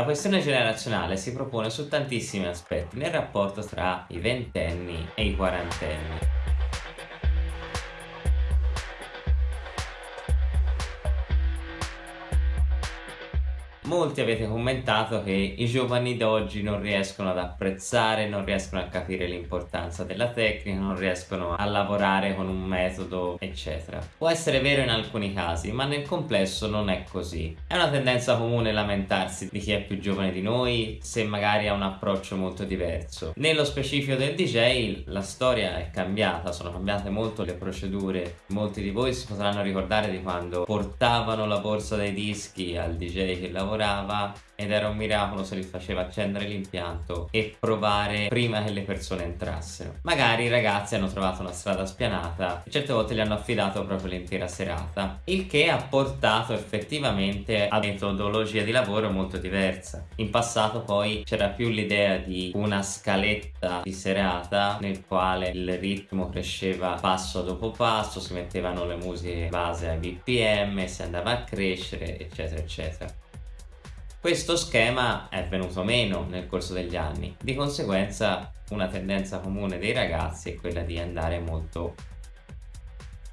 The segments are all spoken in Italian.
La questione generazionale si propone su tantissimi aspetti nel rapporto tra i ventenni e i quarantenni. Molti avete commentato che i giovani d'oggi non riescono ad apprezzare, non riescono a capire l'importanza della tecnica, non riescono a lavorare con un metodo, eccetera. Può essere vero in alcuni casi, ma nel complesso non è così. È una tendenza comune lamentarsi di chi è più giovane di noi, se magari ha un approccio molto diverso. Nello specifico del DJ, la storia è cambiata, sono cambiate molto le procedure. Molti di voi si potranno ricordare di quando portavano la borsa dei dischi al DJ che lavorava lavorava ed era un miracolo se li faceva accendere l'impianto e provare prima che le persone entrassero. Magari i ragazzi hanno trovato una strada spianata e certe volte gli hanno affidato proprio l'intera serata, il che ha portato effettivamente a metodologia di lavoro molto diversa. In passato poi c'era più l'idea di una scaletta di serata nel quale il ritmo cresceva passo dopo passo, si mettevano le musiche base ai BPM, si andava a crescere eccetera eccetera. Questo schema è venuto meno nel corso degli anni, di conseguenza una tendenza comune dei ragazzi è quella di andare molto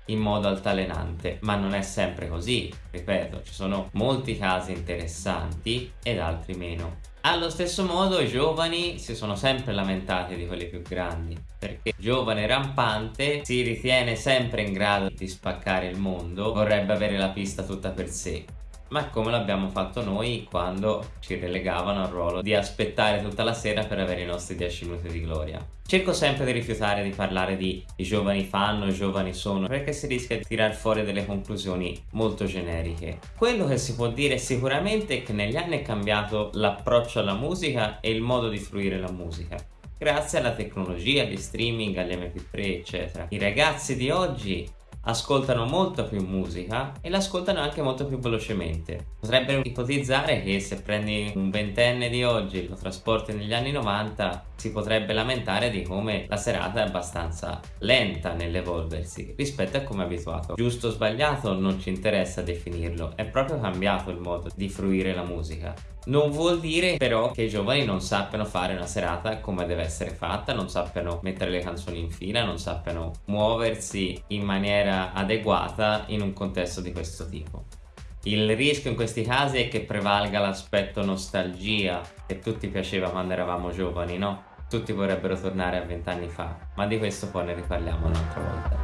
in modo altalenante, ma non è sempre così, ripeto, ci sono molti casi interessanti ed altri meno. Allo stesso modo i giovani si sono sempre lamentati di quelli più grandi, perché giovane rampante si ritiene sempre in grado di spaccare il mondo, vorrebbe avere la pista tutta per sé ma come l'abbiamo fatto noi quando ci relegavano al ruolo di aspettare tutta la sera per avere i nostri 10 minuti di gloria. Cerco sempre di rifiutare di parlare di i giovani fanno, i giovani sono, perché si rischia di tirar fuori delle conclusioni molto generiche. Quello che si può dire sicuramente è che negli anni è cambiato l'approccio alla musica e il modo di fruire la musica grazie alla tecnologia, agli streaming, agli mp3 eccetera. I ragazzi di oggi ascoltano molto più musica e l'ascoltano anche molto più velocemente. Potrebbero ipotizzare che se prendi un ventenne di oggi e lo trasporti negli anni 90 si potrebbe lamentare di come la serata è abbastanza lenta nell'evolversi rispetto a come è abituato. Giusto o sbagliato non ci interessa definirlo, è proprio cambiato il modo di fruire la musica. Non vuol dire però che i giovani non sappiano fare una serata come deve essere fatta, non sappiano mettere le canzoni in fila, non sappiano muoversi in adeguata in un contesto di questo tipo. Il rischio in questi casi è che prevalga l'aspetto nostalgia che tutti piaceva quando eravamo giovani, no? Tutti vorrebbero tornare a vent'anni fa, ma di questo poi ne riparliamo un'altra volta.